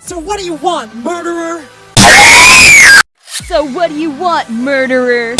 So what do you want, murderer? So what do you want, murderer?